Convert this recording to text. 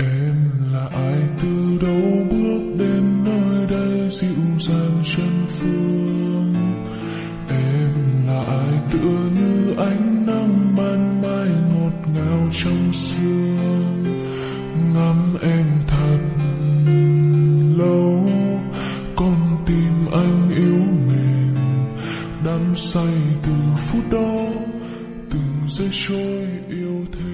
Em là ai? Từ đâu bước đến nơi đây? Dịu dàng chân phương. Em là ai? Tựa như ánh nắng ban mai ngọt ngào trong sương. Ngắm em thật lâu. Con tim anh yếu mềm. Đắm say từ phút đó, Từng giây trôi yêu thêm.